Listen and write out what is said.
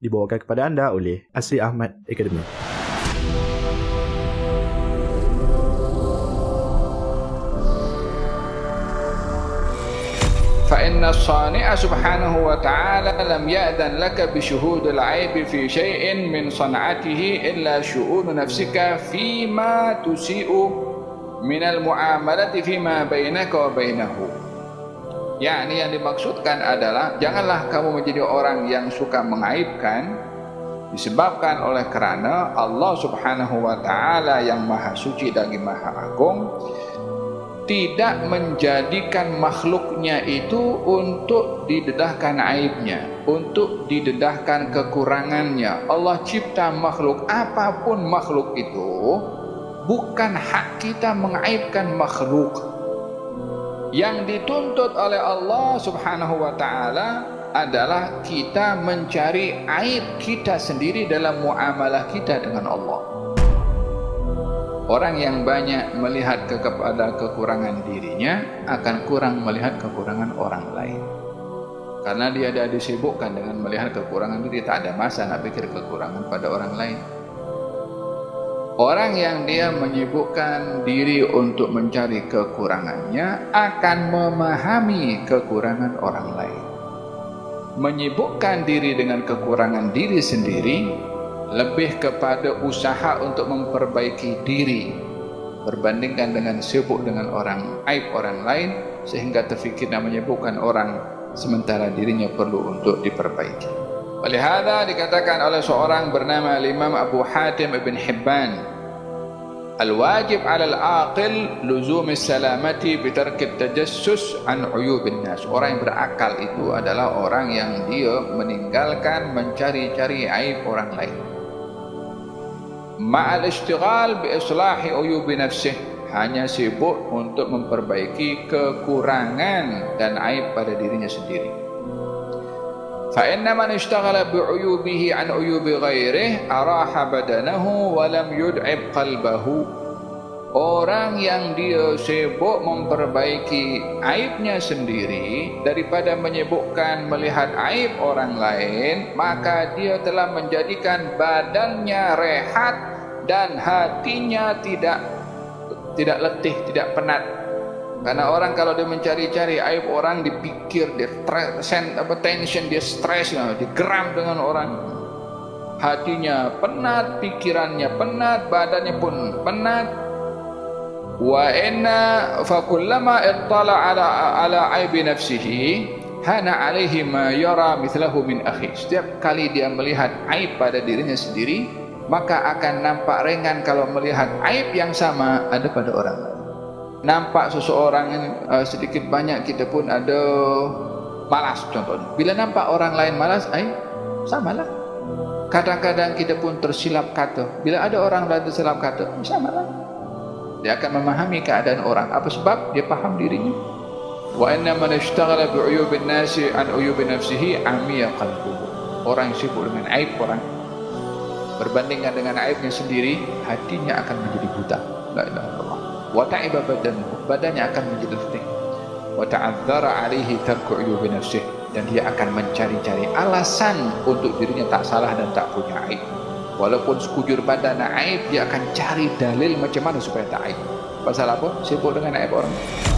dibawakan kepada anda oleh Asri Ahmad Academy. فإن الصانع سبحانه وتعالى لم يأذن لك بشهود العيب في شيء من صنعته إلا شؤون نفسك فيما تسيء من المعاملة فيما بينك وبينه yakni yang dimaksudkan adalah janganlah kamu menjadi orang yang suka mengaibkan disebabkan oleh kerana Allah Subhanahu wa taala yang maha suci dan maha agung tidak menjadikan makhluknya itu untuk didedahkan aibnya untuk didedahkan kekurangannya. Allah cipta makhluk apapun makhluk itu bukan hak kita mengaibkan makhluk yang dituntut oleh Allah Subhanahu wa taala adalah kita mencari aib kita sendiri dalam muamalah kita dengan Allah. Orang yang banyak melihat kepada kekurangan dirinya akan kurang melihat kekurangan orang lain. Karena dia ada disibukkan dengan melihat kekurangan diri, tak ada masa nak pikir kekurangan pada orang lain. Orang yang dia menyibukkan diri untuk mencari kekurangannya akan memahami kekurangan orang lain. Menyibukkan diri dengan kekurangan diri sendiri lebih kepada usaha untuk memperbaiki diri berbandingkan dengan sibuk dengan orang aib orang lain sehingga terfikir dan menyibukkan orang sementara dirinya perlu untuk diperbaiki. Oleh hada dikatakan oleh seorang bernama Imam Abu Hatim Ibn Hibban Al-wajib ala al-aqil luzum salamati bitark tajassus an uyub nas. Orang yang berakal itu adalah orang yang dia meninggalkan mencari-cari aib orang lain. Ma'al istighal bi islahi uyub nafsih hanya sibuk untuk memperbaiki kekurangan dan aib pada dirinya sendiri فإن من اشتغل بعيوبه عن عيوب غيره أراح بدنه ولم يدعب قلبه Orang yang dia sibuk memperbaiki aibnya sendiri daripada menyibukkan melihat aib orang lain maka dia telah menjadikan badannya rehat dan hatinya tidak tidak letih, tidak penat karena orang kalau dia mencari-cari aib orang dipikir dia send apa tension dia stres ya, digeram dengan orang. Hatinya penat, pikirannya penat, badannya pun penat. Wa inna fa kullama ittala ala ala aibi nafsihi hana alaihi ma yara mithlahu min akhi. Setiap kali dia melihat aib pada dirinya sendiri, maka akan nampak ringan kalau melihat aib yang sama ada pada orang lain nampak seseorang ini uh, sedikit banyak kita pun ada malas contohnya. Bila nampak orang lain malas, ai samalah. Kadang-kadang kita pun tersilap kata. Bila ada orang lain tersilap kata, samalah. Dia akan memahami keadaan orang. Apa sebab? Dia faham dirinya. Wa inna man ishtaghala bi uyubin nasi an uyubin nafsihi amiya qalbuhu. Orang yang sibuk dengan aib orang berbandingkan dengan aibnya sendiri, hatinya akan menjadi buta. La ilaha illallah wa ta'iba badan badannya akan menjadi letih. wa ta'adzara alaihi tarku uyubi nafsih dan dia akan mencari-cari alasan untuk dirinya tak salah dan tak punya aib. Walaupun sekujur badan aib dia akan cari dalil macam mana supaya tak aib. Pasal apa? Sibuk dengan aib orang